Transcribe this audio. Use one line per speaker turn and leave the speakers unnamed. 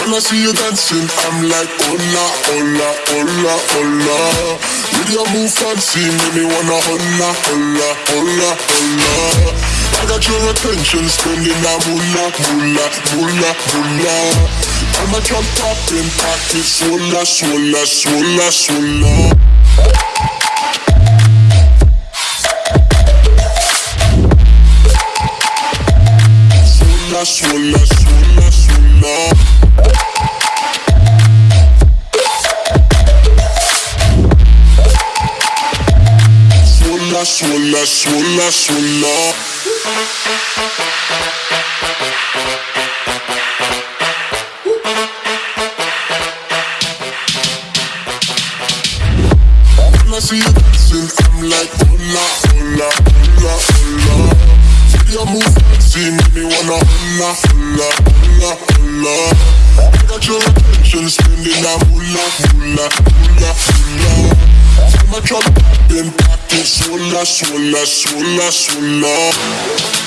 When I see you dancing, I'm like, hola, hola, hola, hola. With your move fancy, make me wanna hola, hola, hola, hola. I got your attention, spending that moolah, moolah, moolah, moolah. I'm a drop popping, pocket, swola, swola, swola. Swola, swola, swola, swola. Swola, swola, swola, swola. When I see you dancing, I'm like, hola, hola, hola, hola. See your move fancy, me wanna hola, hola, hola, hola. I got your attention, spending that moolah, moolah, moolah, moolah. A drop in pocket, swola, swola, swola, swola.